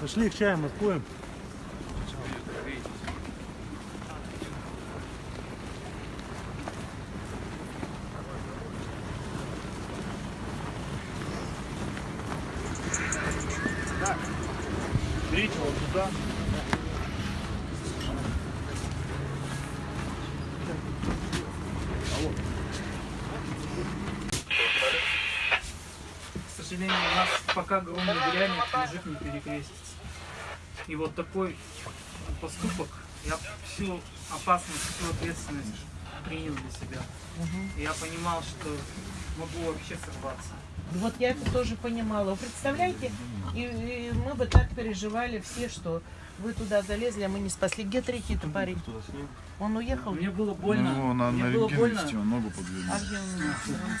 Пошли к чаям откроем. Берите вот туда. Сожалению, у нас пока гром не грянет, мужик не перекрестится. И вот такой поступок, я всю опасность, всю ответственность принял для себя. И я понимал, что могу вообще сорваться. Вот я это тоже понимала. Вы представляете, и, и мы бы так переживали все, что вы туда залезли, а мы не спасли. Где третий-то парень? Он уехал? Мне было больно. Ну, на, мне на было больно. он ногу. А где он?